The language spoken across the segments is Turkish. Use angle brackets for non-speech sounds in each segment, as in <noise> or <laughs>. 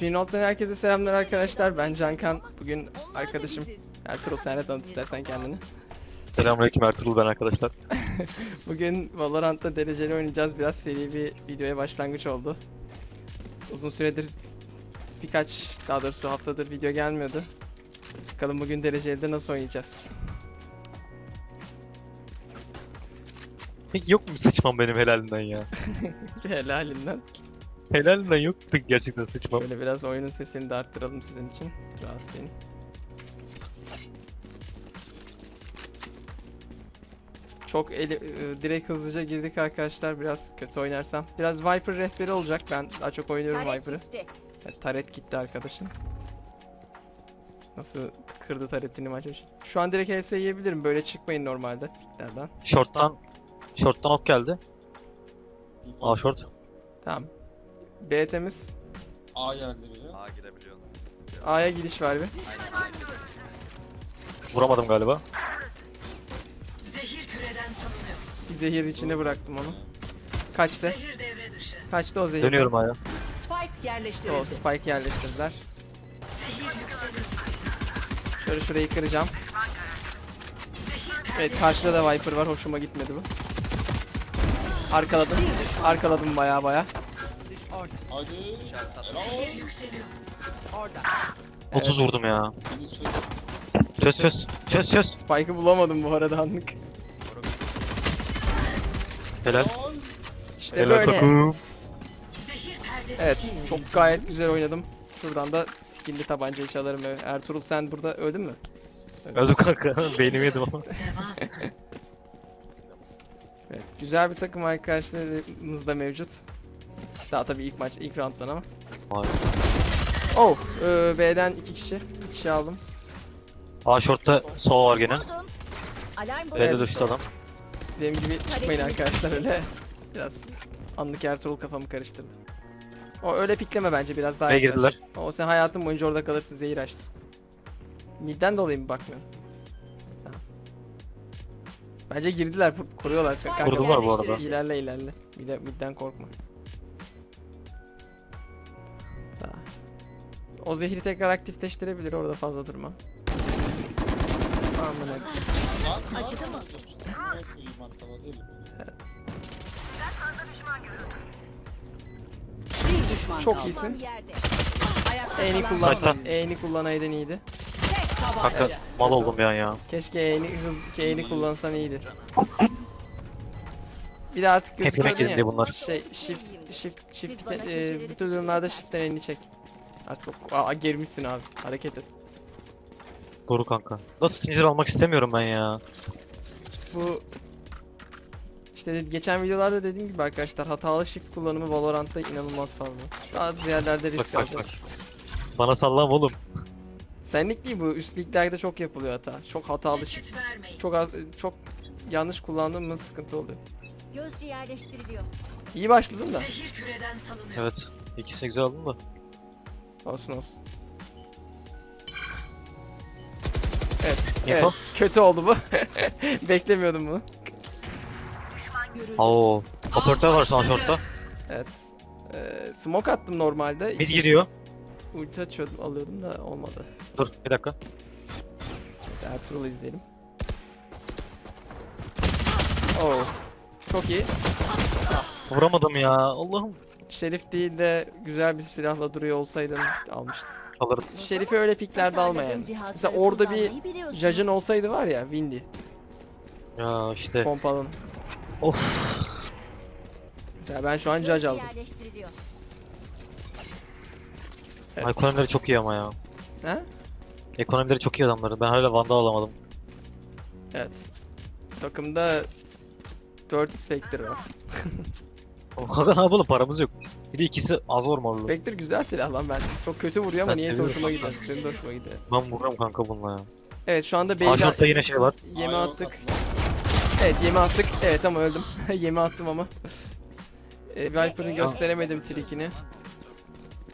Finolt'tan herkese selamlar arkadaşlar. Ben Cankan. Bugün arkadaşım Ertuğrul sen de tanıt istersen kendini. Selamünaleyküm Ertuğrul ben arkadaşlar. <laughs> Bugün Valorant'ta dereceli oynayacağız. Biraz seri bir videoya başlangıç oldu. Uzun süredir birkaç daha doğrusu haftadır video gelmiyordu. Bakalım bugün dereceli de nasıl oynayacağız. Peki yok mu sıçmam benim helalinden ya? <laughs> Helalinden. Helalinden yok mu peki gerçekten sıçmam? Böyle biraz oyunun sesini de arttıralım sizin için. Rahatlayın. Çok eli, e, direkt hızlıca girdik arkadaşlar. Biraz kötü oynarsam. Biraz Viper rehberi olacak. Ben daha çok oynuyorum Viper'ı. Evet, taret gitti arkadaşım. Nasıl kırdı taretini maç başı. Şu an direkt HS yiyebilirim. Böyle çıkmayın normalde piklerden. Short'tan Short'tan ok geldi. Aa short. Tamam. B temiz. A geldi biri. A girebiliyorsun. A'ya gidiş var bir. Vuramadım galiba. Bir zehir içine bıraktım onu. Kaçtı. Kaçtı o zehir. Dönüyorum aya. Spike O yerleştirildi. spike yerleştirdiler. Şöyle şurayı kıracağım. Evet karşıda da Viper var. Hoşuma gitmedi bu. Arkaladım. Arkaladım baya baya. Orada. Hadi. Helal. Orada. 30 vurdum ya. Çöz çöz. Çöz çöz. Spike'ı bulamadım bu arada anlık. Helal. İşte Helal böyle. takım. Evet çok gayet güzel oynadım. Şuradan da skill'li tabancayı çalarım. Ertuğrul sen burada öldün mü? Öldüm kanka. <laughs> Beynimi yedim ama. Evet güzel bir takım arkadaşlarımız da mevcut. Daha tabii ilk maç ilk round'dan ama. Vay. Oh e, B'den iki kişi. İki kişi aldım. Aa short'ta sova var gene. Alarm B'de Evet. düştü adam. Benim gibi çıkmayın arkadaşlar öyle. <laughs> Biraz anlık Ertuğrul kafamı karıştırdı. O öyle pikleme bence biraz daha yaklaş. girdiler. O sen hayatın boyunca orada kalırsın zehir açtın. Midden dolayı mı bakmıyorsun? Tamam. Bence girdiler. Kanka, Kurdular bu arada. İlerle ilerle. Midden korkma. O zehri tekrar aktifleştirebilir orada fazla durma. Amına. Acıdı mı? Bir düşman Çok kaldı. iyisin. Yerde. Ayakta E'ni kalan kullan. Saçtan. E'ni kullanaydın iyiydi. tek Kanka mal oldum bir an ya. Keşke E'ni hız E'ni kullansan iyiydi. Bir de artık Hep gözüküyor yemek yedim ya. diye bunlar. Şey shift shift shift e, tür durumlarda shift'ten elini çek. Artık o, aa, germişsin abi. Hareket et. Doğru kanka. Nasıl zincir almak istemiyorum ben ya. Bu işte geçen videolarda dediğim gibi arkadaşlar hatalı shift kullanımı Valorant'ta inanılmaz fazla. Bazı yerlerde risk Bak bak bak. Bana sallama oğlum. Senlik değil bu üst liglerde çok yapılıyor hata. Çok hatalı shift. Çok az, çok yanlış kullandığımız sıkıntı oluyor. Gözcü yerleştiriliyor. İyi başladın da. Evet. İkisini güzel aldım da. Olsun olsun. Evet, evet. Kötü oldu bu. <laughs> Beklemiyordum bunu. Görüldü. Oo. Operatör var an short'ta. Evet. Ee, smoke attım normalde. Mid İki- giriyor. Ulti açıyordum, alıyordum da olmadı. Dur bir dakika. Ertuğrul izleyelim. Oh. Çok iyi. Vuramadım ya. Allah'ım. Şerif değil de güzel bir silahla duruyor olsaydın almıştım. Alırım. Şerif'i öyle piklerde alma yani. Mesela orada bir Judge'ın olsaydı var ya Windy. Ya işte. Pompalın. Of. Mesela ben şu an Judge aldım. Evet. Ekonomileri çok iyi ama ya. Ha? Ekonomileri çok iyi adamların. Ben hala Vandal alamadım. Evet. Takımda 4 Spectre var. Kanka ne yapalım paramız yok. Bir de ikisi az vurmalı. Spectre güzel silah lan ben. Çok kötü vuruyor ama Ben niye seviyorum. hoşuma gider. Benim de hoşuma gider. Ben vururum kanka bununla ya. Evet şu anda B'yi Aşağıda yine şey var. yeme Aa, attık. Evet yeme attık. Evet ama öldüm. <laughs> yeme attım ama. E, Viper'ın gösteremedim trikini.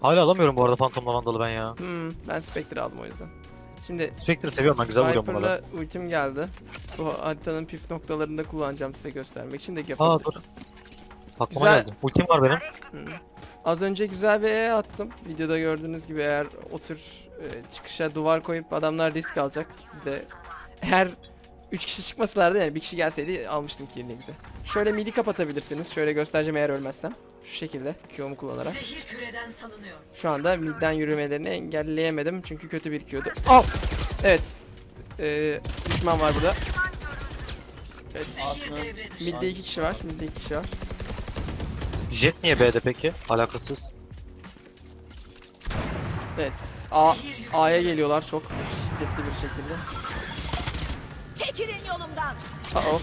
Hala alamıyorum bu arada Phantom'la Vandal'ı ben ya. Hmm, ben Spectre aldım o yüzden. Şimdi Spectre seviyorum ben güzel vuruyorum bunlara. Viper'la ultim geldi. Bu haritanın püf noktalarında kullanacağım size göstermek için de Aa dur. Aklıma Güzel. geldi. Ultim var benim. Hmm. Az önce güzel bir E attım. Videoda gördüğünüz gibi eğer o tür e, çıkışa duvar koyup adamlar risk alacak. Siz de eğer 3 kişi çıkmasalardı yani bir kişi gelseydi almıştım kirliğimizi. Şöyle midi kapatabilirsiniz. Şöyle göstereceğim eğer ölmezsem. Şu şekilde Q'mu kullanarak. Zehir küreden salınıyor. Şu anda midden yürümelerini engelleyemedim çünkü kötü bir Q'du. Al! Evet. Ee, düşman var burada. Evet. Midde iki kişi var. Midde iki kişi var. Jet niye B'de peki? Alakasız. Evet. A A'ya geliyorlar çok şiddetli bir şekilde. Çekilin yolumdan. Uh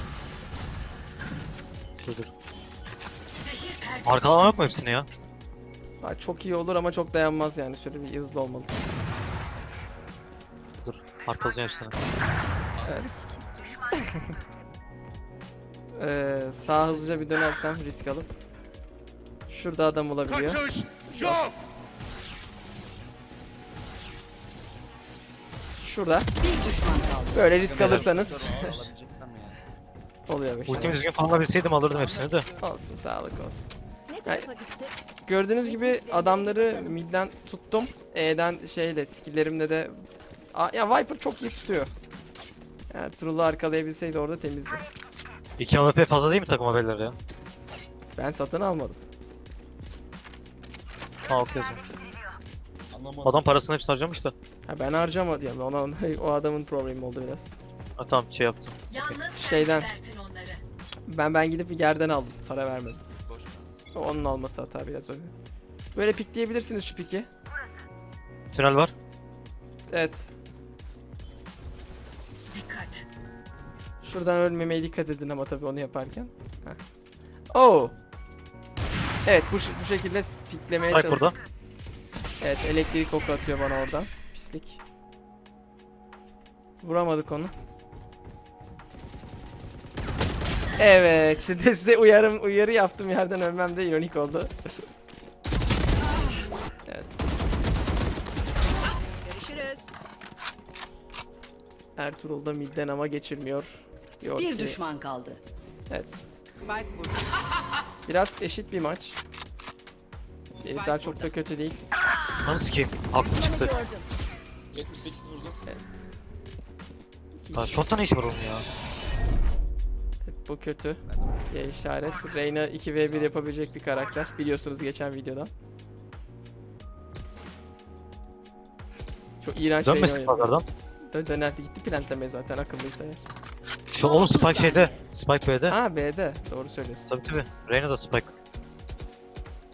Dur dur. Arkalama yok mu hepsini ya? Ha, çok iyi olur ama çok dayanmaz yani. Şöyle bir hızlı olmalısın. Dur. Arkalayacağım hepsini. <laughs> Ee, sağa hızlıca bir dönersem risk alıp. Şurada adam olabiliyor. Kaçış yok. Şurada. Bir düşman kaldı. Böyle risk alırsanız <laughs> yani? oluyor bir şey. Ultimi düzgün kullanabilseydim alırdım hepsini de. Olsun sağlık olsun. Gitti? Gördüğünüz gibi adamları midden tuttum. E'den şeyle skilllerimle de A- ya Viper çok iyi tutuyor. Yani Trull'u arkalayabilseydi orada temizdi. 2 AWP fazla değil mi takım haberleri ya? Ben satın almadım. Ha okey o zaman. Anlamadım. Adam parasını hepsini harcamış da. Ha ben harcamadım yani ona <laughs> o adamın problemi oldu biraz. Ha tamam şey yaptım. Yalnız Şeyden. Ben ben gidip bir yerden aldım. Para vermedim. Onun alması hata biraz öyle. Böyle pikleyebilirsiniz şu piki. Tünel var. Evet. Dikkat. Şuradan ölmemeye dikkat edin ama tabii onu yaparken. Heh. Oo. Evet bu, ş- bu şekilde s- piklemeye Spike çalış. burada. Evet elektrik oku atıyor bana oradan. Pislik. Vuramadık onu. Evet <laughs> şimdi size uyarım uyarı yaptım yerden ölmem de ironik oldu. <laughs> evet. Görüşürüz. Ertuğrul da midden ama geçirmiyor. Diyor Bir ki. düşman kaldı. Evet. Spike burada. Biraz eşit bir maç. Herifler çok da kötü değil. Nasıl sikeyim? Aklım çıktı. Gördüm. 78 vurdum. Kişi. shot'ta ne iş var oğlum ya? Evet, bu kötü. Y işaret. Reyna 2v1 yapabilecek bir karakter. Biliyorsunuz geçen videodan. Çok iğrenç Reyna Dönmesin oynadı. pazardan. Dön dönerdi gitti plantlemeye zaten akıllıysa eğer. Şu oğlum Spike şeyde. Spike B'de. Ha B'de. Doğru söylüyorsun. Tabii tabii. Reyna da Spike.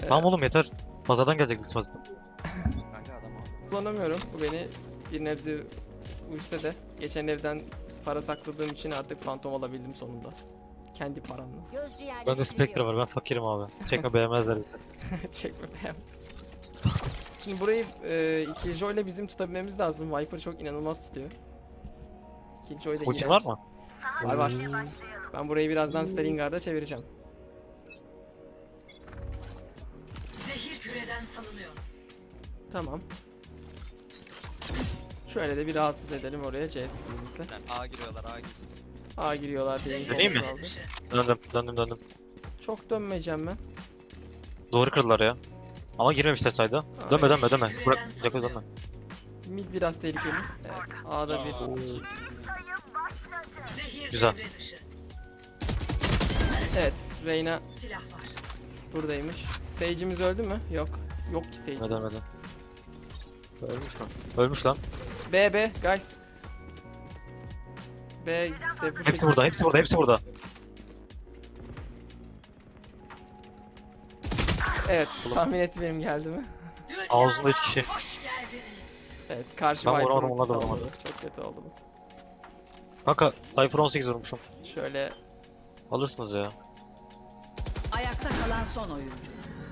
Tamam oğlum yeter. Pazardan gelecek ultimate. Kanka adam. Kullanamıyorum. Bu beni bir nebze uysa da. Geçen evden para sakladığım için artık fantom alabildim sonunda. Kendi paramla. Gözcü. Bende Spectre var ben fakirim abi. Çekme beğenmezler bizi. <laughs> Çekme beğen. Şimdi burayı e, Killjoy ile bizim tutabilmemiz lazım. Viper çok inanılmaz tutuyor. Killjoy da Ultin var mı? Var var. Ben burayı birazdan Stalingard'a çevireceğim. Tamam. Şöyle de bir rahatsız edelim oraya C skillimizle. Yani A giriyorlar A giriyor. A giriyorlar diye. Döneyim mi? aldı. Döndüm döndüm döndüm. Çok dönmeyeceğim ben. Doğru kırdılar ya. Ama girmemişler sayda. Dönme dönme dönme. Bırak Jacko dönme. Mid biraz tehlikeli. Evet. A'da bir. Güzel. Evet. Reyna Silah var. buradaymış. Sage'imiz öldü mü? Yok. Yok ki Sage. Neden neden? Ölmüş mü? Ölmüş lan. B B guys. B işte bu Hepsi şekilde- burada, hepsi burada, hepsi burada. Evet tahmin etti benim geldi mi? Ağzında 3 kişi. Evet karşı Ben Viper vuramadım, onlar da vuramadı. Çok kötü oldu bu. Kanka Cypher 18 vurmuşum. Şöyle Alırsınız ya. Ayakta kalan son oyuncu.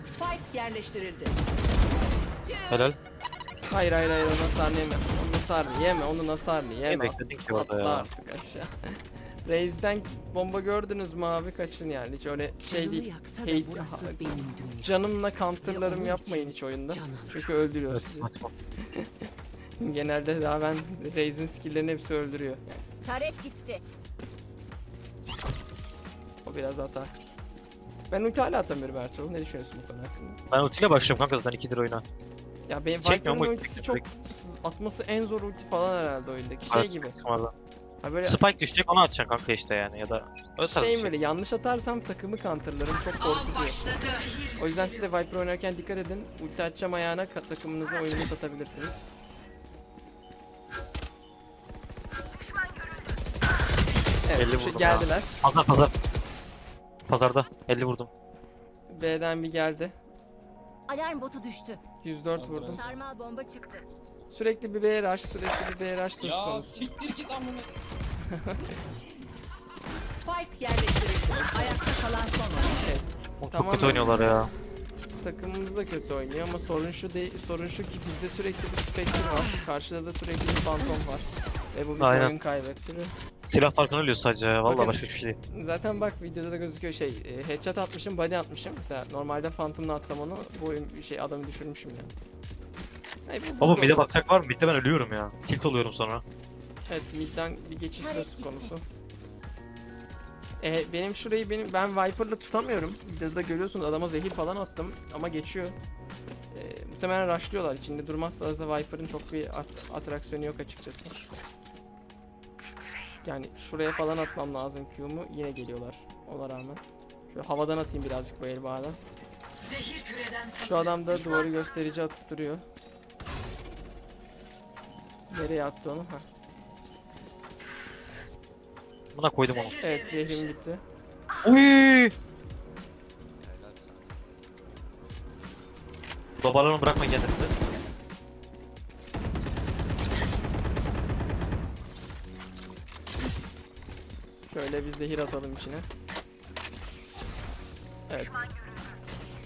Spike yerleştirildi. Helal. Hayır hayır hayır onu hasarını yeme. Onu hasarını yeme. Onun hasarını Ne yeme. bekledin ki orada ya? artık aşağı. <laughs> Reis'den bomba gördünüz mü abi kaçın yani hiç öyle şey değil. Hey-. Canımla counterlarım yapmayın hiç oyunda. Çünkü öldürüyor Evet sizi. saçma. <laughs> Genelde daha ben Reis'in skill'lerini hepsi öldürüyor. Taret gitti. O biraz hata. Ben ulti hala atamıyorum Ertuğrul. Ne düşünüyorsun bu konu hakkında? Ben ultiyle başlıyorum kanka zaten 2'dir oyuna. Ya benim Çekmiyor Viper'ın mu? ultisi çok atması en zor ulti falan herhalde oyundaki. Şey gibi. Ha böyle Spike düşecek onu atacaksın kanka işte yani ya da öyle tarz bir şey şey. böyle yanlış atarsam takımı counterlarım çok korkutuyor. O yüzden siz de Viper oynarken dikkat edin. Ulti atacağım ayağına ka- takımınıza oyunu satabilirsiniz. Evet, 50 şu- vurdum geldiler. Pazar pazar. Pazarda 50 vurdum. B'den bir geldi. Alarm botu düştü. 104 vurdum. Sarmal bomba çıktı. Sürekli bir B rush, sürekli bir B rush söz Ya konusu. siktir git amına. <laughs> Spike yerleştirildi. Ayakta kalan son oyuncu. Evet, Oğlum çok Tamamen- kötü oynuyorlar ya. takımımız da kötü oynuyor ama sorun şu değil, sorun şu ki bizde sürekli bir Spectre var. Karşıda da sürekli bir Phantom var. Ve bu bizi Aynen. oyun kaybettiriyor. Silah farkını ölüyor sadece. Bakın- başka hiçbir şey değil. Zaten bak videoda da gözüküyor şey e, headshot atmışım body atmışım. Mesela normalde Phantom'la atsam onu bu oyun şey adamı düşürmüşüm yani. Ay, bu- Oğlum mid'e bakacak var mı? Mid'de ben ölüyorum ya. Tilt oluyorum sonra. Evet midden bir geçiş söz konusu. E, benim şurayı benim ben Viper'la tutamıyorum. Videoda görüyorsunuz adama zehir falan attım ama geçiyor. E, muhtemelen rushlıyorlar. İçinde durmazsa da Viper'ın çok bir at- atraksiyonu yok açıkçası. Yani şuraya falan atmam lazım Q'mu yine geliyorlar ona rağmen. Şöyle havadan atayım birazcık bu el bağdan. Zehir küreden Şu adam da duvarı gösterici atıp duruyor. Nereye attı onu? Ha. Buna koydum onu. Evet zehrim bitti. Uy! Dobarlanı bırakmayın kendinizi. Şöyle bir zehir atalım içine. Evet.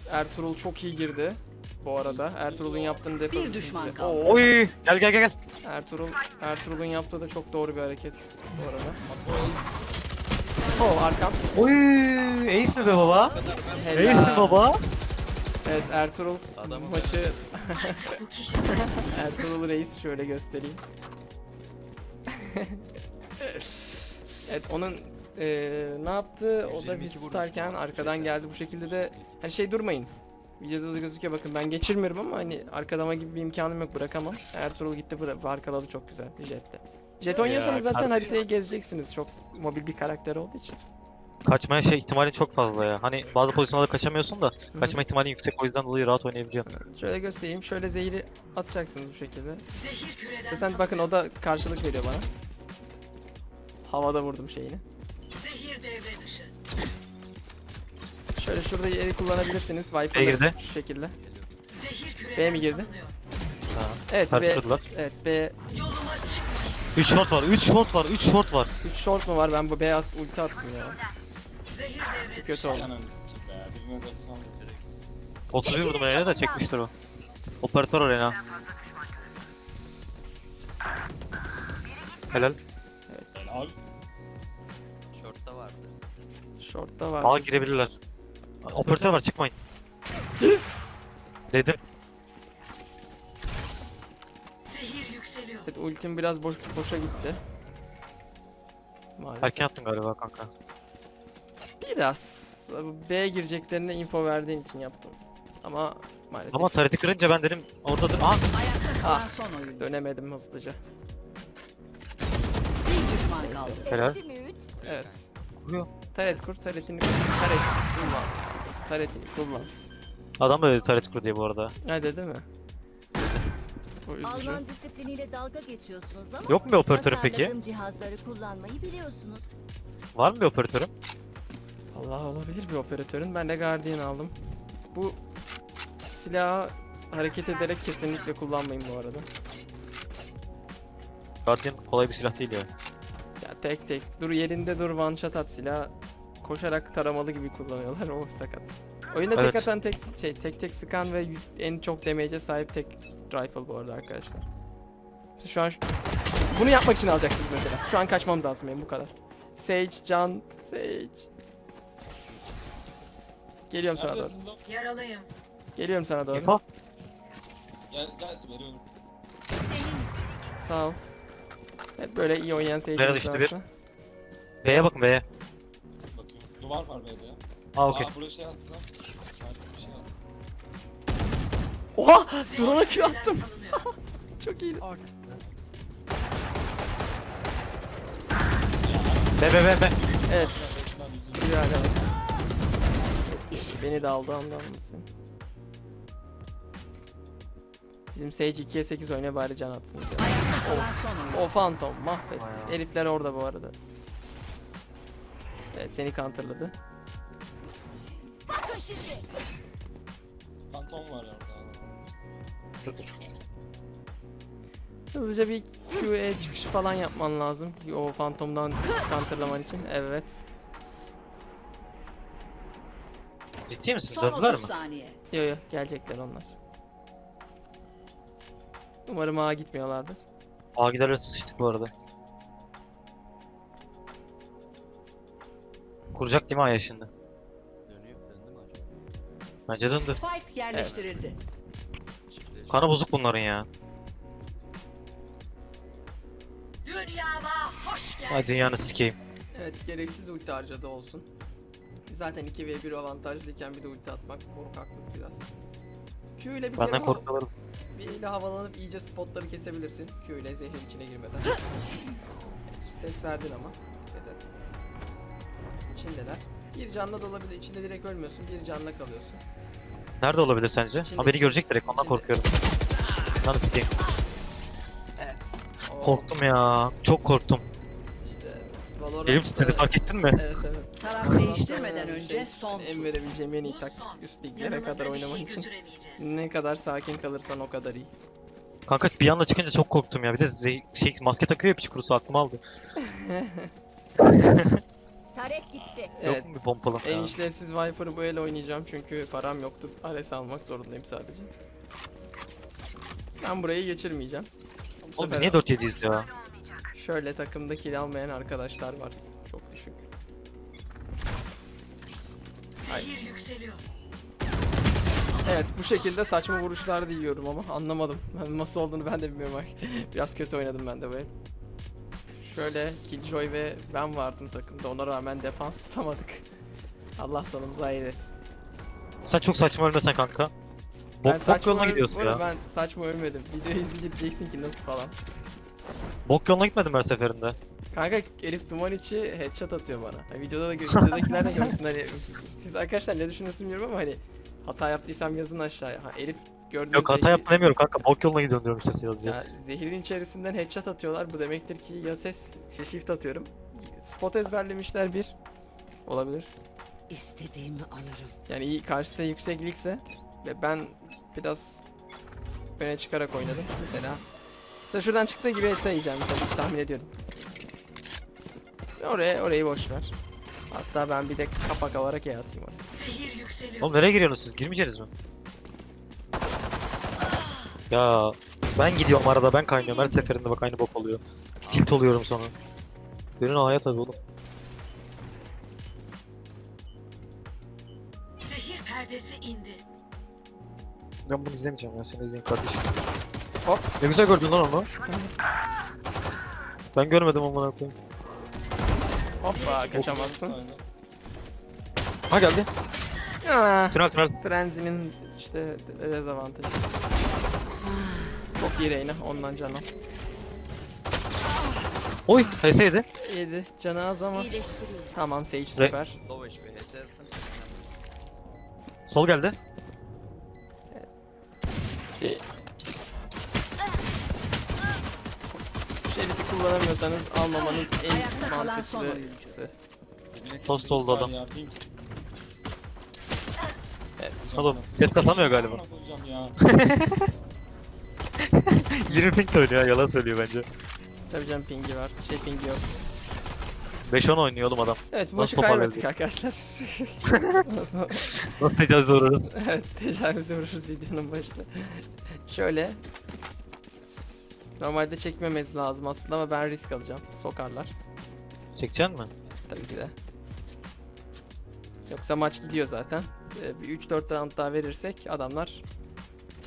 Ertuğrul çok iyi girdi. Bu arada Ertuğrul'un yaptığını da yapabilirsiniz. düşman de. kaldı. Oo, Oy! Gel gel gel gel. Ertuğrul Ertuğrul'un yaptığı da çok doğru bir hareket bu arada. Oo arkam. Oy! Ace mi be baba? Helal. Ace mi baba? Evet Ertuğrul Adamı maçı <laughs> Ertuğrul Reis şöyle göstereyim. <laughs> evet onun eee, ne yaptı? O da 122 biz vurmuş tutarken arkadan geldi bu şekilde de hani şey durmayın. Videoda da gözüküyor bakın ben geçirmiyorum ama hani arkadama gibi bir imkanım yok bırakamam. Ertuğrul gitti bıra- arkaladı çok güzel jette. Jet oynuyorsanız zaten kardeşim. haritayı gezeceksiniz çok mobil bir karakter olduğu için. Kaçmaya şey ihtimali çok fazla ya. Hani bazı pozisyonlarda kaçamıyorsun da kaçma ihtimali yüksek o yüzden dolayı rahat oynayabiliyorsun. Şöyle göstereyim şöyle zehri atacaksınız bu şekilde. Zaten bakın o da karşılık veriyor bana. Havada vurdum şeyini. Devre dışı. Şöyle şurada yeri kullanabilirsiniz. B'ye Viper'la girdi. şu şekilde. Zehir B mi girdi? salınıyor. Ha. Evet B, Tartıştırdılar. evet B. Yoluma çıkma. 3 short var, 3 short var, 3 short var. 3 short mu var? Ben bu B at, ulti attım ya. Zehir devre. Kötü oldu. Ananı sikeyim be. Birine 90 direkt. 31 vurdum Reyna da çekmiştir o. Operatör Reyna. Helal. Abi vardı. Short'ta var. Aa girebilirler. Operatör var çıkmayın. Dedim. Zehir yükseliyor. Evet ultim biraz boş boşa gitti. Maalesef. Erken attın galiba kanka. Biraz. B gireceklerine info verdiğin için yaptım. Ama maalesef Ama tareti kırınca ben dedim oradadır. Kalan Ah. son oyuncu. dönemedim hızlıca. Bir düşman kaldı. helal. Evet. Kuruyor. Taret kur, taretini kur. Taret kullan. Taretini kullan. Adam da dedi taret kur diye bu arada. Ha dedi mi? Üzücü. Alman disipliniyle dalga geçiyorsunuz ama Yok mu bir operatörün peki? tasarladığım cihazları kullanmayı biliyorsunuz. Var mı bir operatörün? Allah olabilir bir operatörün. Ben de Guardian aldım. Bu silahı hareket ederek kesinlikle kullanmayın bu arada. Guardian kolay bir silah değil ya. Tek tek dur yerinde dur one shot at silah koşarak taramalı gibi kullanıyorlar <laughs> o sakat. Oyunda tek Evet. atan tek şey tek tek sıkan ve en çok damage'e sahip tek rifle bu arada arkadaşlar. Şu an şu- bunu yapmak için alacaksınız mesela. Şu an kaçmamız lazım benim bu kadar. Sage, Can, Sage. Geliyorum sana doğru. Yaralıyım. Geliyorum sana doğru. Gel gel veriyorum. Senin için. Sağ ol. Evet böyle iyi oynayan Nerede Sage'imiz işte varsa. B'ye bakın B'ye. Bakıyorum. Duvar var B'de ya. Aa okey. Aa buraya şey attı lan. İçeride bir şey attı. Oha! Drone'a Q attım. <laughs> Çok iyiydi. Be be be be. Evet. Güzel evet. Beni de aldı andan mısın? Bizim Sage 2'ye 8 oyna bari can atsın. ya. Ayakta. O Phantom mahvet. Bayağı. Herifler orada bu arada. Evet seni counterladı. Bakın şimdi. Fantom var orada. Hızlıca bir QE çıkışı falan yapman lazım. O Phantom'dan counterlaman için. Evet. Ciddi misin? Son Döndüler 30 mi? saniye. Yo yo gelecekler onlar. Umarım ağa gitmiyorlardır. Aa giderler sıçtık bu arada. Kuracak değil mi Aya şimdi? Dönüyor. Döndü mü acaba? Bence döndü. Spike yerleştirildi. Kanı bozuk bunların ya. Dünyama hoş geldin. Ay dünyanı sikeyim. Evet gereksiz ulti harcadı olsun. Zaten 2v1 avantajlıyken bir de ulti atmak korkaklık biraz. Q ile bir Benden kere korkuyorlar. Bir ile havalanıp iyice spotları kesebilirsin. Q ile zehrin içine girmeden. <laughs> Ses verdin ama. Et. İçindeler. Bir canla da olabilir. İçinde direkt ölmüyorsun. Bir canla kalıyorsun. Nerede olabilir sence? İçinde- Ha beni görecek direkt ondan İçinde. korkuyorum. Lan sikeyim. Evet. O Korktum ya. Çok korktum. Valorant. Elim titredi fark ettin mi? Evet evet. Taraf değiştirmeden önce şey, son En tur. verebileceğim en iyi tak üst liglere kadar oynamak için. Ne kadar sakin kalırsan o kadar iyi. Kanka bir anda çıkınca çok korktum ya. Bir de şey maske takıyor ya piç kurusu aklımı aldı. <laughs> Tarek gitti. Evet. Yok mu bir pompalı? En ya? işlevsiz Viper'ı bu ele oynayacağım çünkü param yoktu. Ares almak zorundayım sadece. Ben burayı geçirmeyeceğim. Bu Oğlum biz niye 4-7'yiz ya? Şöyle takımda kill almayan arkadaşlar var. Çok düşük. Ay. Evet bu şekilde saçma vuruşlar da yiyorum ama anlamadım. Ben nasıl olduğunu ben de bilmiyorum. <laughs> Biraz kötü oynadım ben de el. Şöyle Killjoy ve ben vardım takımda. Ona rağmen defans tutamadık. Allah sonumuzu hayır etsin. Sen çok saçma ölmesen kanka. Bok, bok saçma yoluna gidiyorsun ya. Ben saçma ölmedim. Videoyu izleyince diyeceksin ki nasıl falan. Bok yoluna gitmedim her seferinde. Kanka Elif Duman içi headshot atıyor bana. Ha, videoda da videodakiler de görsün hani siz arkadaşlar ne düşünüyorsunuz bilmiyorum ama hani hata yaptıysam yazın aşağıya. Ha, Elif gördüğünüz Yok hata yaptım demiyorum kanka. Bok yoluna gidiyorsun diyorum işte sadece. Ya, zehirin içerisinden headshot atıyorlar. Bu demektir ki ya ses şey, shift atıyorum. Spot ezberlemişler bir. Olabilir. İstediğimi alırım. Yani iyi karşısı yükseklikse ve ben biraz öne çıkarak oynadım mesela. Mesela şuradan çıktığı gibi etse yiyeceğim tabii tahmin ediyorum. Oraya orayı boş ver. Hatta ben bir de kapak alarak E atayım oraya. Oğlum nereye giriyorsunuz siz? Girmeyeceksiniz mi? Ya ben gidiyorum arada ben kaynıyorum her seferinde bak aynı bok oluyor. Tilt oluyorum sonra. Benim A'ya tabii oğlum. Zehir perdesi indi. Ben bunu izlemeyeceğim ya seni izleyeyim kardeşim. Hop. Ne güzel gördün lan onu. Ben görmedim amına koyayım. Hoppa kaçamazsın. Ha geldi. Aa, Tünel tünel. Frenzy'nin işte dezavantajı. Çok iyi Reyna ondan canı. Oy HS yedi. Yedi canı az ama. Tamam Sage süper. Low HP. HS attım. Sol geldi. Şey... Şerifi kullanamıyorsanız almamanız en mantıklısı. Tost oldu adam. Evet. Oğlum ses kasamıyor galiba. Amına koyacağım ya. <laughs> 20 ping de oynuyor yalan söylüyor bence. Tabii canım pingi var. Şey pingi yok. 5-10 oynuyor oğlum adam. Evet Nasıl maçı kaybettik arkadaşlar. <laughs> Nasıl tecavüze uğrarız? evet tecavüze uğraşırız videonun başında. Şöyle. Normalde çekmemesi lazım aslında ama ben risk alacağım. Sokarlar. Çekeceksin mi? Tabii ki de. Yoksa maç gidiyor zaten. Ee, bir 3-4 round daha verirsek adamlar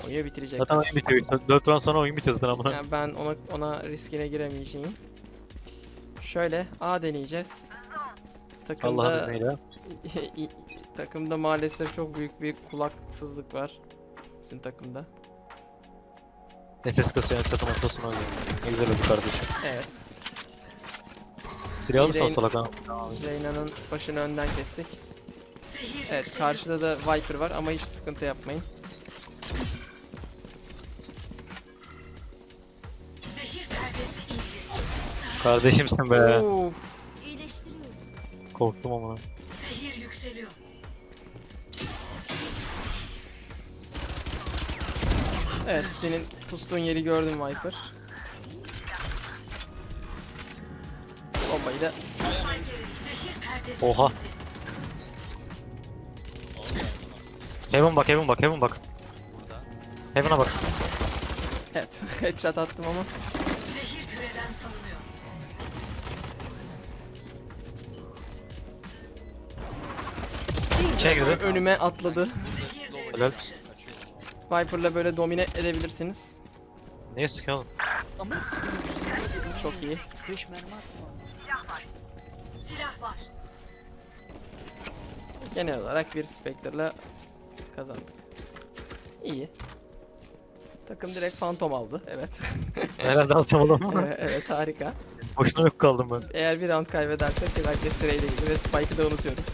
oyunu bitirecek. Zaten oyun bitiyor. 4 round sonra oyun bitiyor zaten amına. Yani ben ona ona riskine giremeyeceğim. Şöyle A deneyeceğiz. Takımda, Allah'ın izniyle. <laughs> takımda maalesef çok büyük bir kulaksızlık var. Bizim takımda. SS kasıyor takım ortasına oynuyor. Ne güzel oldu kardeşim. Evet. Silah alırsan Yine- salak ha. Reyna'nın başını önden kestik. Evet karşıda da Viper var ama hiç sıkıntı yapmayın. Kardeşimsin be. Uf. Korktum ama. Zehir yükseliyor. Evet senin pustuğun yeri gördüm Viper. Bombayı da Oha. Heaven bak, Heaven bak, Heaven bak. Heaven'a bak. evet <laughs> headshot attım ama girdi. önüme atladı. Helal. Viper'la böyle domine edebilirsiniz. Niye oğlum? Çok iyi. Silah var. Genel olarak bir Spectre'la kazandık. İyi. Takım direkt Phantom aldı. Evet. <laughs> Herhalde alacağım oğlum. <laughs> evet, evet harika. Boşuna yok kaldım ben. Eğer bir round kaybedersek belki Stray ile ilgili ve Spike'ı da unutuyoruz.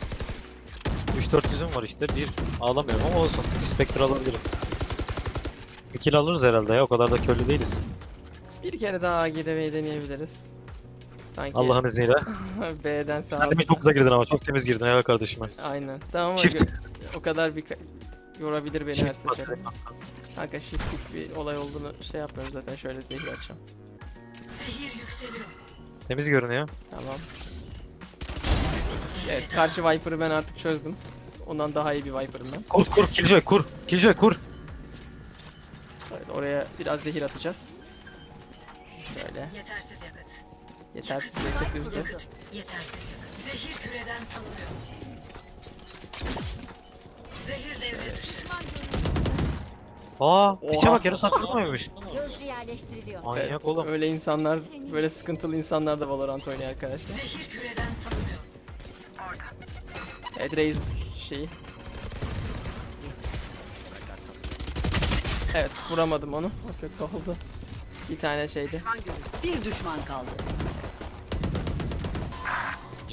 3-400'üm var işte. Bir ağlamıyorum ama olsun. Spectre alabilirim. Bir kill alırız herhalde ya. O kadar da köylü değiliz. Bir kere daha girmeyi deneyebiliriz. Sanki Allah'ın izniyle. <laughs> B'den sağa. Sen demin çok güzel girdin ama. Çok temiz girdin helal kardeşim. Aynen. Tamam ama Çift. o kadar bir yorabilir beni her seferinde. Kanka shiftlik bir olay olduğunu şey yapmıyorum zaten şöyle zehir açacağım. Zehir yükseliyor. Temiz görünüyor. Tamam. Evet karşı Viper'ı ben artık çözdüm. Ondan daha iyi bir Viper'ım ben. Kur kur Killjoy kur. Killjoy kur. Evet, oraya biraz zehir atacağız. Şöyle. Yetersiz yakıt. Yetersiz yakıt yüzde. Yetersiz yakıt. Zehir küreden salınıyor. Zehir devre dışı. Aa, piçe bak yarım saat durmaymış. Gözcü yerleştiriliyor. Manyak oğlum. Öyle insanlar, böyle sıkıntılı insanlar da Valorant oynuyor arkadaşlar. Zehir küreden salınıyor. Evet Raze şeyi. Evet vuramadım onu. O kötü oldu. Bir tane şeydi. Düşman görüldü. Bir düşman kaldı.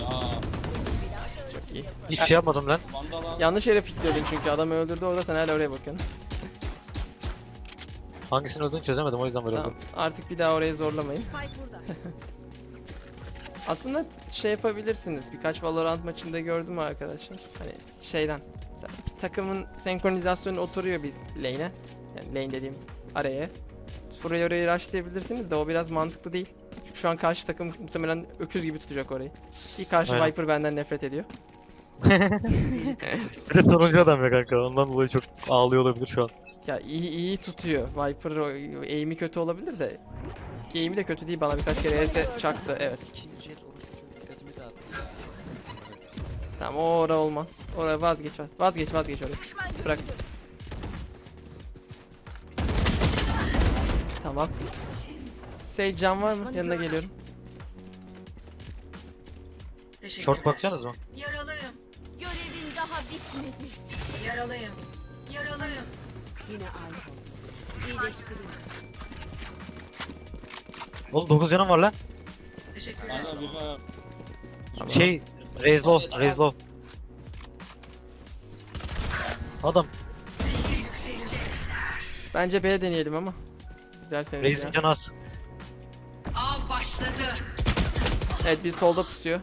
Ya Çok iyi. Hiçbir şey yapmadım lan. Vandal'a Yanlış yere pikliyordun çünkü adam öldürdü orada sen hala oraya bakıyorsun. Hangisini öldüğünü çözemedim o yüzden böyle Tamam oldu. artık bir daha orayı zorlamayın. Spike burada. <laughs> Aslında şey yapabilirsiniz. Birkaç Valorant maçında gördüm arkadaşlar. Hani şeyden. Mesela takımın senkronizasyonu oturuyor biz lane'e. Yani lane dediğim araya. Burayı orayı rushlayabilirsiniz de o biraz mantıklı değil. Çünkü şu an karşı takım muhtemelen öküz gibi tutacak orayı. Ki karşı Aynen. Viper benden nefret ediyor. <laughs> Bir de sonuncu adam ya kanka. Ondan dolayı çok ağlıyor olabilir şu an. Ya iyi iyi tutuyor. Viper aim'i kötü olabilir de. Ki aim'i de kötü değil bana birkaç kere ES çaktı. Evet. Tamam o ora olmaz. Oraya vazgeç vaz- vazgeç vazgeç orayı. Bırak. Tamam. Sage can var mı? Yanına geliyorum. Teşekkür Short bakacaksınız mı? Yaralıyım. Görevin daha bitmedi. Yaralıyım. Yaralıyım. Yine aynı oldu. İyileştiriyorum. Oğlum 9 canım var lan. Teşekkürler. Şey, raise low, raise low. Adam. Bence B deneyelim ama. Siz derseniz ya. canı az. Av başladı. Evet bir solda pusuyor.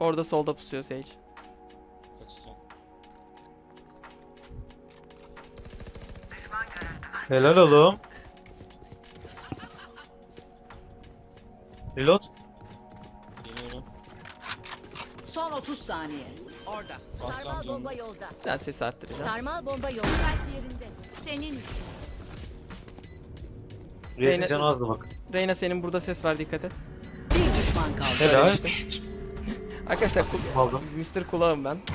Orada solda pusuyor Sage. kaçacağım. Helal oğlum. Reload. 30 saniye. Orada. Sarmal bomba yolda. Biraz sesi arttıracağım. Sarmal bomba yolda. Kalp yerinde. Senin için. Reyna- canı azdı bak. Reyna senin burada ses var dikkat et. Bir düşman kaldı. Helal. <laughs> Arkadaşlar Asistim aldım. Mr. Kulağım ben. <laughs>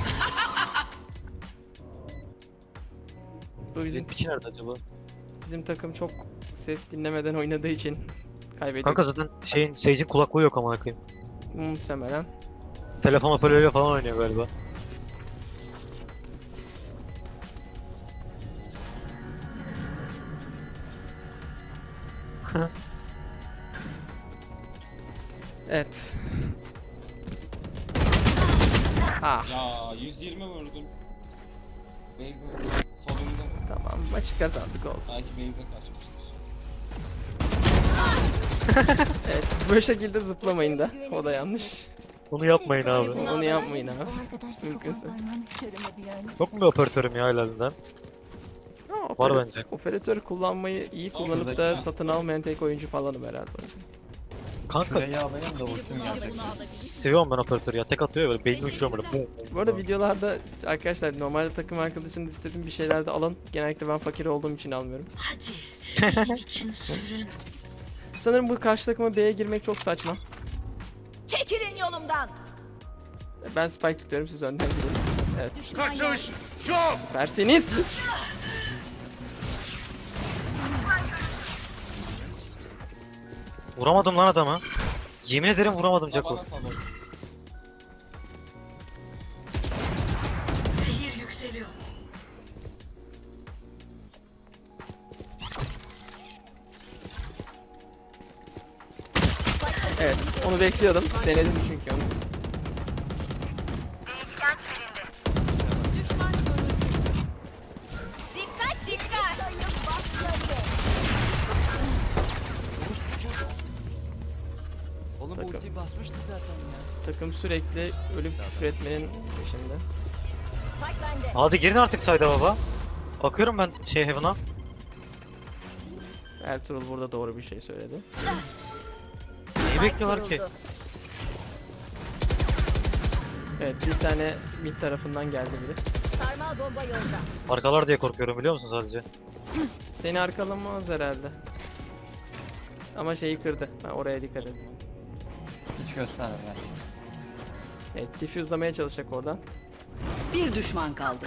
Bu bizim Bizim piçi nerede acaba? bizim takım çok ses dinlemeden oynadığı için kaybediyor. Kanka zaten şeyin, Sage'in kulaklığı yok amına koyayım. Muhtemelen. Telefon hoparlörüyle falan oynuyor galiba. <laughs> Evet. Ah Ya 120 vurdum. Base'in solunda. tamam maçı kazandık olsun. Belki base'e kaçmıştır. <laughs> Evet bu şekilde zıplamayın da. O da yanlış. Bunu yapmayın abi. Onu yapmayın abi. Mümkünse. Yok mu operatörüm ya helalinden? Ha, Var bence. Operatör kullanmayı iyi kullanıp da satın almayan tek oyuncu falanım herhalde. Kanka seviyorum ben operatörü ya. Tek atıyor böyle beynini uçuyor böyle. Bu arada videolarda arkadaşlar normalde takım arkadaşının istediğim bir şeyler de alın. Genellikle ben fakir olduğum için almıyorum. Hadi. Benim için sürün. Sanırım bu karşı takıma B'ye girmek çok saçma. Çekilin yolumdan. Ben spike tutuyorum siz önden gidin. Evet. Kaçış. Süpersiniz. Vuramadım lan adamı. Yemin ederim vuramadım Jaco. Evet onu bekliyordum. Denedim çünkü onu. Düşman görüldü. Dikkat dikkat. Oğlum Takım. ultiyi basmıştı zaten ya. Takım sürekli ölüp küfür etmenin peşinde. Hadi girin artık sayda baba. Bakıyorum ben şey Heaven'a. Ertuğrul burada doğru bir şey söyledi. Bekliyorlar ki? Evet bir tane mid tarafından geldi biri. Sarmal bomba yolda. Arkalar diye korkuyorum biliyor musun sadece? Seni arkalamaz herhalde. Ama şeyi kırdı. Ha, oraya dikkat et. Hiç gösterme. Evet diffuse'lamaya çalışacak oradan. Bir düşman kaldı.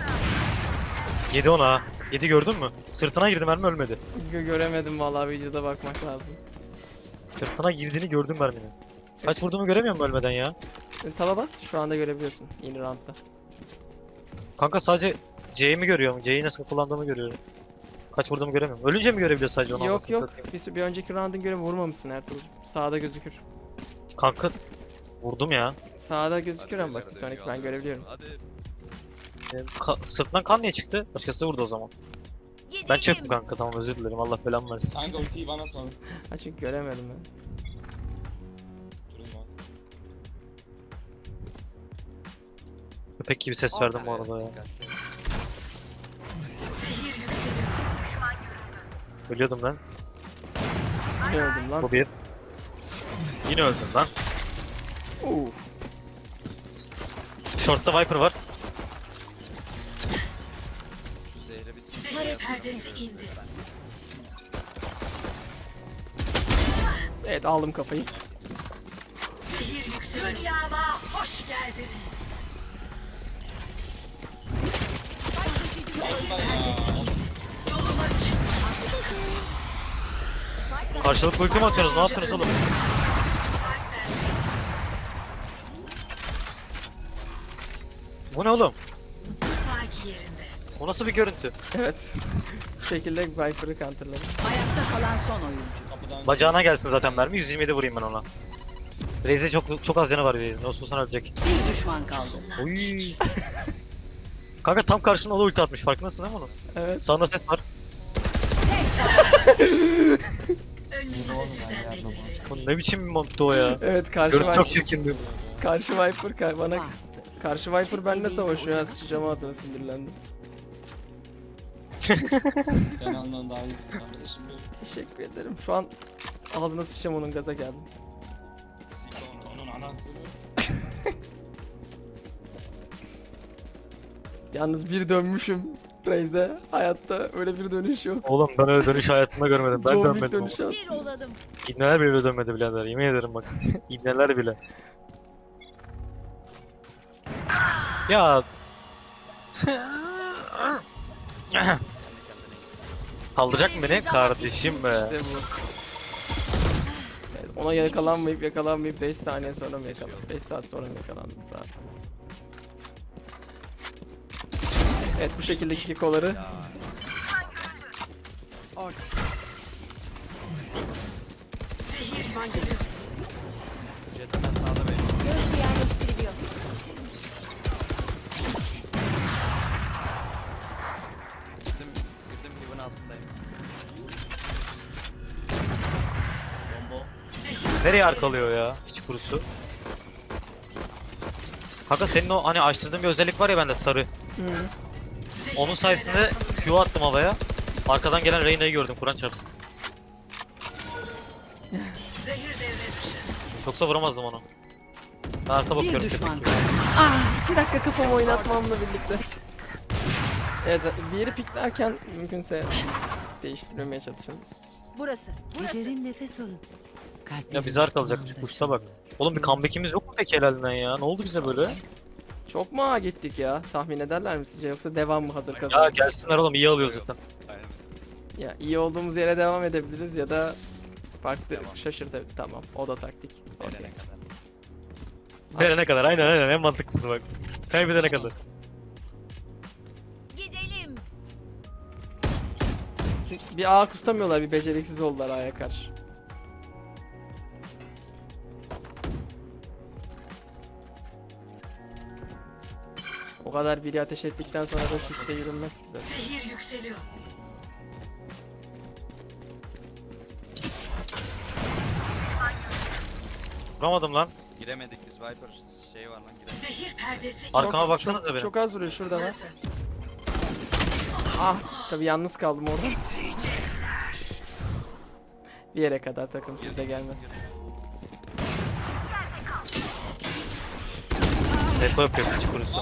7 ona ha. 7 gördün mü? Sırtına girdi mermi ölmedi. Gö- göremedim vallahi videoda bakmak lazım. Sırtına girdiğini gördüm merminin. Kaç vurduğumu göremiyor musun ölmeden ya? Taba bas şu anda görebiliyorsun yeni roundda. Kanka sadece C'yi mi görüyorum? C'yi nasıl kullandığımı görüyorum. Kaç vurduğumu göremiyorum. Ölünce mi görebiliyor sadece onu Yok yok satayım? bir, bir önceki round'un göre vurmamışsın Ertuğrul. Sağda gözükür. Kanka vurdum ya. Sağda gözükür ama bak bir sonraki ben görebiliyorum. Ee, ka- sırtından kan niye çıktı? Başkası vurdu o zaman. Gidelim. Ben çöpüm kanka tamam özür dilerim Allah belamı versin. Kanka ultiyi bana salın. Ha çünkü göremedim ben. Durun lan. Köpek gibi ses verdim bu arada ya. Ölüyordum ben. Ne öldüm lan? Bu bir. Yine öldüm lan. Uf. Short'ta Viper var. Perdesi indi. Evet aldım kafayı. Zehir yükseliyor. Dünyama hoş geldiniz. Karşılıklı ulti mi atıyorsunuz? Ne yaptınız oğlum? Bu ne oğlum? O nasıl bir görüntü? Evet. Bu şekilde Viper'ı counterladım. Ayakta kalan son oyuncu. Kapıdan Bacağına gelsin zaten mermi. 127 vurayım ben ona. Reis'e çok çok az canı var bir. Nasıl olsa ölecek. Bir düşman kaldı. Oy. <laughs> Kanka tam karşına o da ulti atmış. Farkındasın değil mi onun? Evet. Sağında ses var. Bu ne biçim bir montu o ya? Evet karşı Görüntü çok Viper. çirkindi. Karşı Viper kar bana Ah. karşı Viper benimle savaşıyor ya sıçacağım ağzına sinirlendim. Sen andan daha iyisin kardeşim benim. Teşekkür ederim. Şu an ağzına sıçacağım onun gaza geldim. Onun anasını. <laughs> Yalnız bir dönmüşüm. Raze'de hayatta öyle bir dönüş yok. Oğlum ben öyle dönüş hayatımda görmedim. Ben John Wick dönmedim. dönüşü Bir olalım. İbneler bile öyle dönmedi birader. Yemin ederim bak. <laughs> İbneler bile. Ya. <laughs> Kaldıracak mı beni? Kardeşim be. İşte bu. Evet, Ona yakalanmayıp yakalanmayıp 5 saniye sonra mı yakalandı? 5 saat sonra mı yakalandı zaten? Evet bu şekilde kikoları Düşman görüldü. Jet'ten sağda benim. Nereye arkalıyor ya? Hiç kurusu. Kanka senin o hani açtırdığın bir özellik var ya bende sarı. Hı. Onun sayesinde Q attım havaya. Arkadan gelen Reyna'yı gördüm Kur'an çarpsın. Zehir devre dışı. Yoksa vuramazdım onu. Ben arka Bir bakıyorum düşman köpek gibi. kaldı. Ah, 2 dakika kafamı oynatmamla birlikte. Evet bir yeri piklerken mümkünse değiştirmemeye çalışın. Burası. Burası. Nefes alın. Ya Kalpleriniz bize arkalacak kulağında kuşta bak. Oğlum bir comeback'imiz yok mu peki helalinden ya? Ne oldu bize böyle? Çok mu ağa gittik ya? Tahmin ederler mi sizce yoksa devam mı hazır Ya kazandık? gelsinler oğlum iyi alıyor zaten. Ya iyi olduğumuz yere devam edebiliriz ya da farklı şaşırtabilir. Tamam o da taktik. Nereye kadar? Verene kadar aynen aynen en mantıklısı bak. Kaybedene kadar. Gidelim. Bir ağ tutamıyorlar bir beceriksiz oldular A'ya karşı. O kadar biri ateş ettikten sonra da hiçbir yürünmez ki zaten. Zehir yükseliyor. Vuramadım lan. Giremedik biz Viper şey var lan giremedik. Zehir perdesi Arkama baksanıza çok, benim. Çok az vuruyor şurada burası. Ah tabii yalnız kaldım orada. Bir yere kadar takım sizde gelmez. Depo yapıyor hiç kurusu.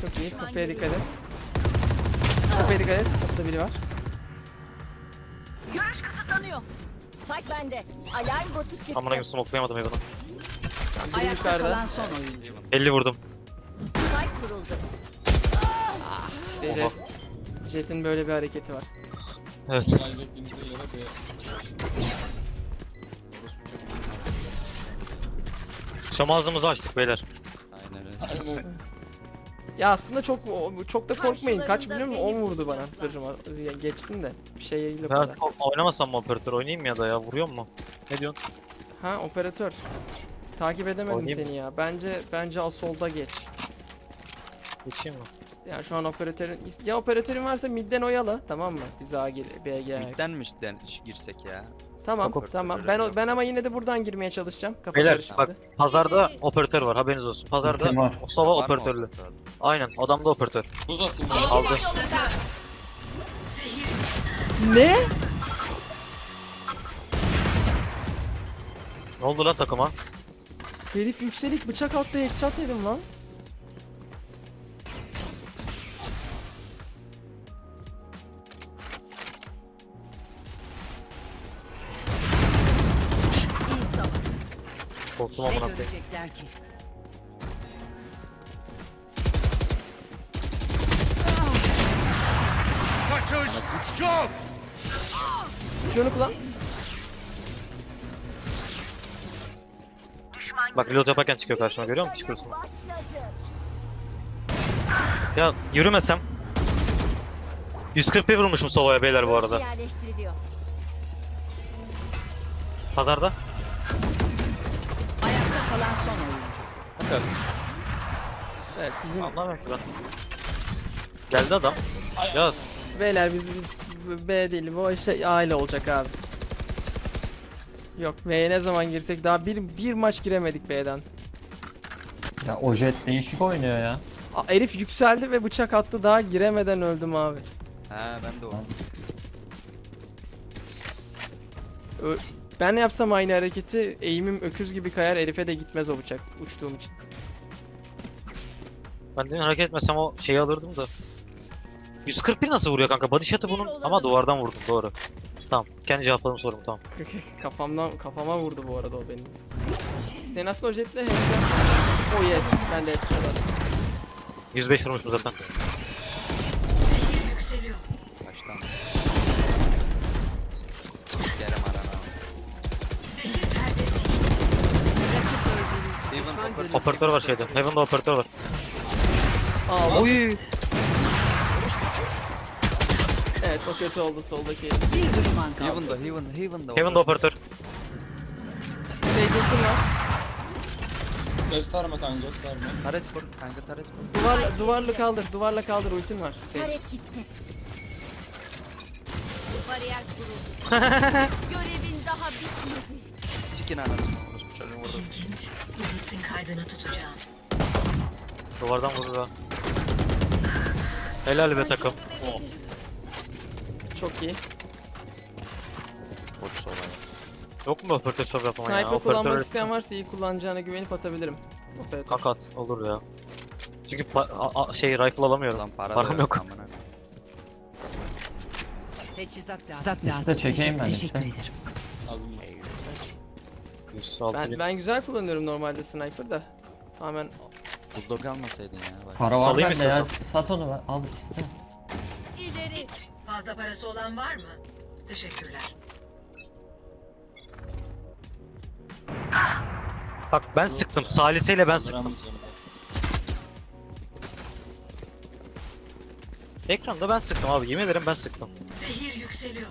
Çok iyi. Kapıya dikkat et. Kapıya dikkat et. Kapıda biri var. Görüş kısıtlanıyor. Spike bende. Alarm botu çıktı. Amına gibi smokelayamadım evini. Biri Ayakta yukarıda. kalan son oyuncu. 50 vurdum. Spike kuruldu. İşte Jet, Jet'in böyle bir hareketi var. Evet. ağzımızı açtık beyler. Aynen öyle. Aynen. Ya aslında çok çok da korkmayın. Kaç biliyor musun? beni 10 vurdu bana. Ya Geçtim de. Bir şey yok. Ben artık oynamasam mı operatör oynayayım ya da ya vuruyor mu? Ne diyorsun? Ha operatör. Takip edemedim Oynayayım. seni ya. Bence bence asolda geç. Geçeyim mi? Yani şu an operatörün ya operatörün varsa midden oyala tamam mı? Biz A gir B'ye gel. Midden mi işte girsek ya? Tamam Yok, tamam. Ben o- ben ama yine de buradan girmeye çalışacağım. Kafa Beyler karışıktı. bak pazarda operatör var haberiniz olsun. Pazarda var. Sova Var mı operatörlü. operatör? Aynen adamda operatör. Buz atayım Çekilin ben. Aldı. Ne? Ne oldu lan takıma? Herif yükselik bıçak attı headshot yedim lan. Korktum Ne amına koyayım. görecekler ki? Şunu kullan. Bak reload yaparken çıkıyor karşıma görüyor musun? Çıkıyorsun. Ya yürümesem. 141 vurmuşum Sova'ya beyler bu arada. Yerleştiriliyor. Pazarda. Kalan son oyuncu. Evet bizim Anlamıyorum ki ben. Geldi adam. Ya beyler biz biz B değil bu şey aile olacak abi. Yok B'ye ne zaman girsek daha bir bir maç giremedik B'den. Ya o jet değişik oynuyor ya. Aa, herif yükseldi ve bıçak attı daha giremeden öldüm abi. Ha ben de o. Ö- ben yapsam aynı hareketi eğimim öküz gibi kayar herife de gitmez o bıçak uçtuğum için. ben demin hareket etmesem o şeyi alırdım da. 141 nasıl vuruyor kanka? Body shot'ı bunun ama duvardan vurdum doğru. Tamam kendi cevapladım sorumu tamam. <laughs> Kafamdan kafama vurdu bu arada o benim. Sen aslında o jetle headshot. Oh yes ben de headshot attım. 105 vurmuşum zaten. Kaçtan? Operatör- var şeyde. Heaven'da operatör var. Aa, Oy. evet o kötü oldu soldaki. Bir düşman kaldı. Heaven'da, Heaven, Heaven'da. Heaven'da operatör. Şey ultim var. Gösterme kanka gösterme. Taret kur, kanka taret kur. Duvarla, duvarla kaldır, duvarla kaldır ultim var. Taret gitti. <laughs> Bariyer kuruldu. <laughs> Görevin daha bitmedi. Sikin anasını orospu çocuğu vurdu. ilginç. Polisin kaydını tutacağım. Duvardan vurur ha. Helal be takım. çok iyi. Boş sola. Yok mu operatör şov yapan ya? Sniper kullanmak Operatör isteyen varsa iyi kullanacağına güvenip atabilirim. Operatör. kanka at olur ya. Çünkü şey rifle alamıyorum. Lan para Param yok. Teçhizat lazım. Liste de çekeyim ben Teşekkür ederim. Aldım. 106 Ben, ben güzel kullanıyorum normalde sniper da. Tamamen Bulldog almasaydın ya. Bak. Para var Salayım bende ya. istiyorsan. Sat onu ver. Al iste. İleri. Fazla parası olan var mı? Teşekkürler. Bak ben sıktım. Saliseyle ben sıktım. Ekranda ben sıktım abi. Yemin ederim ben sıktım. Zehir yükseliyor.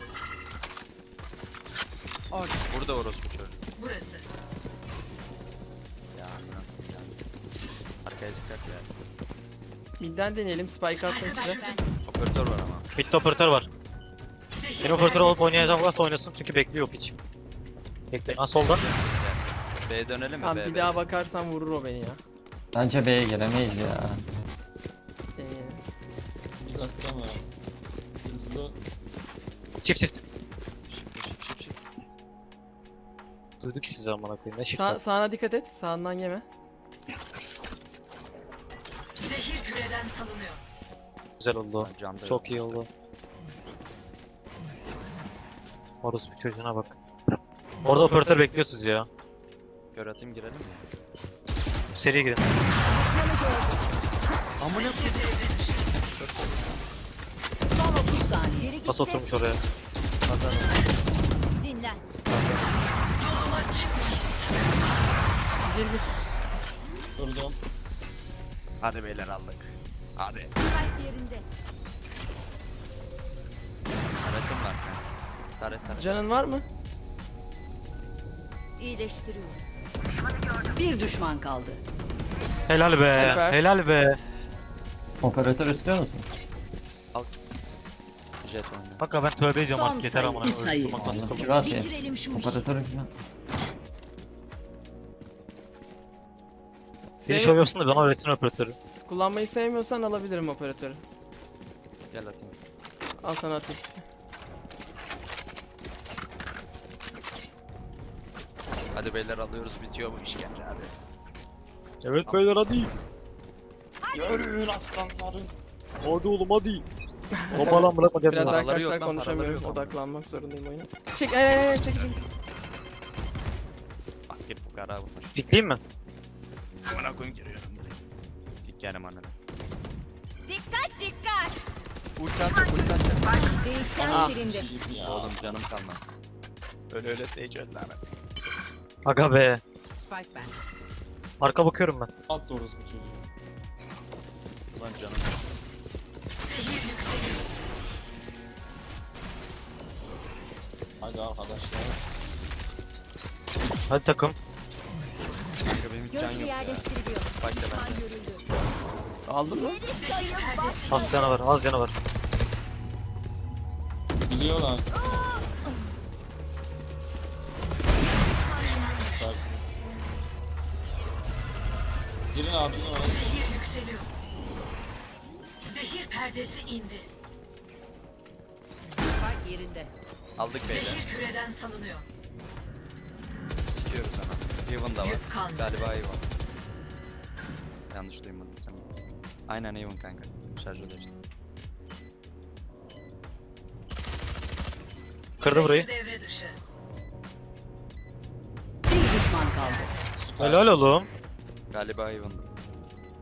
Burada orospu. Burası. Ya amına. ya. Arkaya dikkat ya. midden deneyelim. Spike attım size. Operatör var ama. Midde operatör var. Benim operatör olup oynayacağım varsa oynasın çünkü bekliyor piç. Bekle. Ha solda. B dönelim mi? Tamam B, bir B. daha bakarsan vurur o beni ya. Bence B'ye gelemeyiz ya. Deneyelim. Bir dakika mı? Hızlı. Çift çift. Duyduk sizi amına koyayım. Ne çift Sa attı. sağına dikkat et. Sağından yeme. Zehir küreden salınıyor. Güzel oldu. o. Ben camda Çok iyi oldu. Orospu çocuğuna bak. Orada operatör bekliyor sizi ya. Gör atayım girelim mi? Seri girin. Amına dışı. Son 30 saniye. Geri gitti. Nasıl oturmuş oraya? pazar. Gir gir. Durdum. Hadi beyler aldık. Hadi. Yerinde. Taretim var kanka. Taret taret. Canın var mı? İyileştiriyorum. Bir düşman kaldı. Helal be. Süper. Helal be. Operatör istiyor musun? Jet oyna. Bak ben tövbe ediyorum Son artık yeter amına. Bitirelim şu işi. Operatörü kira. Sev- şov yapsın da bana öğretin operatörü. Kullanmayı sevmiyorsan alabilirim operatörü. Gel atayım. Al sana atayım. Hadi beyler alıyoruz bitiyor bu işkence hadi. Evet beyler hadi. Görün aslanları. Hadi oğlum hadi. <laughs> Bomba lan bırakma Biraz arkadaşlar konuşamıyorum. Odaklanmak zorundayım oyuna. Çek ay ay ay çek çek. Bak bir fukara vurmuş. Pikleyeyim mi? Amına koyayım giriyorum direkt. Sikerim ananı. Dikkat dikkat. Ulti atacak. Değişken Ah. silindi. Ya. Oğlum canım kalmadı. Öyle öyle Sage öldü ana. Aga be. Spike bende. Arka bakıyorum ben. At doğrusu bu çocuğu. Lan canım. Hadi arkadaşlar. Hadi takım. Kanka benim hiç can Gözcü yok ya. yerleştiriliyor. Bak da Düşman bende. görüldü. Aldın mı? Az canı var, az canı var. Biliyorlar. Süpersin. Girin abi girin abi. Zehir yükseliyor. Zehir perdesi indi. Spike yerinde. Aldık beyler. Zehir küreden salınıyor. Sikiyoruz ana. Even da var. Galiba Even. Yanlış duymadıysam. Aynen Even kanka. Şarjör işte. Kırdı burayı. Zehir devre dışı. Bir düşman kaldı. Süper. Helal oğlum. Galiba Even'dı.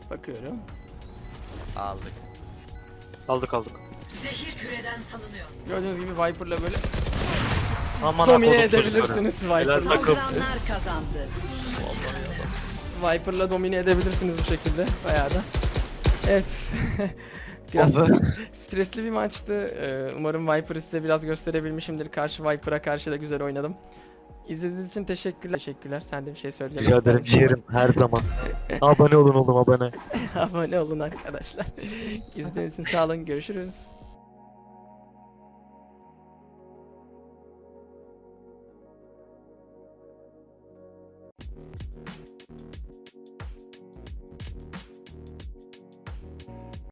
Bakıyorum. Aldık. Aldık aldık. Zehir küreden salınıyor. Gördüğünüz gibi Viper'la böyle Aman domine edebilirsiniz Helal Viper'la. takım. Saldıranlar kazandı. Viper'la domine edebilirsiniz bu şekilde bayağı da. Evet. <laughs> biraz stresli bir maçtı. Ee, Umarım Viper'ı size biraz gösterebilmişimdir. Karşı Viper'a karşı da güzel oynadım. İzlediğiniz için teşekkürler. Teşekkürler. Sen de bir şey söyleyecek Rica ederim ciğerim her zaman. abone olun oğlum abone. <laughs> Abone olun arkadaşlar. İzlediğiniz için sağ olun. Görüşürüz.